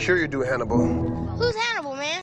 Sure you do, Hannibal. Who's Hannibal, man?